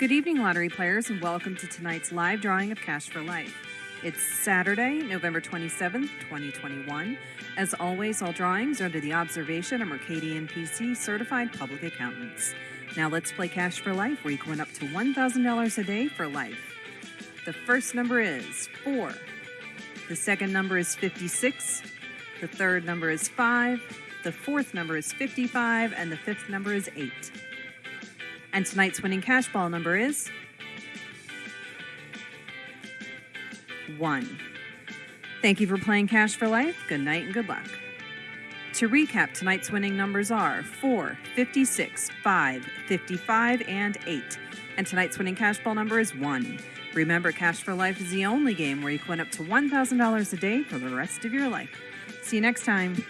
Good evening, lottery players, and welcome to tonight's live drawing of Cash for Life. It's Saturday, November 27th, 2021. As always, all drawings are under the observation of Mercadien PC certified public accountants. Now let's play Cash for Life, where you can win up to $1,000 a day for life. The first number is 4. The second number is 56. The third number is 5. The fourth number is 55. And the fifth number is 8. And tonight's winning cash ball number is 1. Thank you for playing Cash for Life. Good night and good luck. To recap, tonight's winning numbers are 4, 56, 5, 55, and 8. And tonight's winning cash ball number is 1. Remember, Cash for Life is the only game where you can win up to $1,000 a day for the rest of your life. See you next time.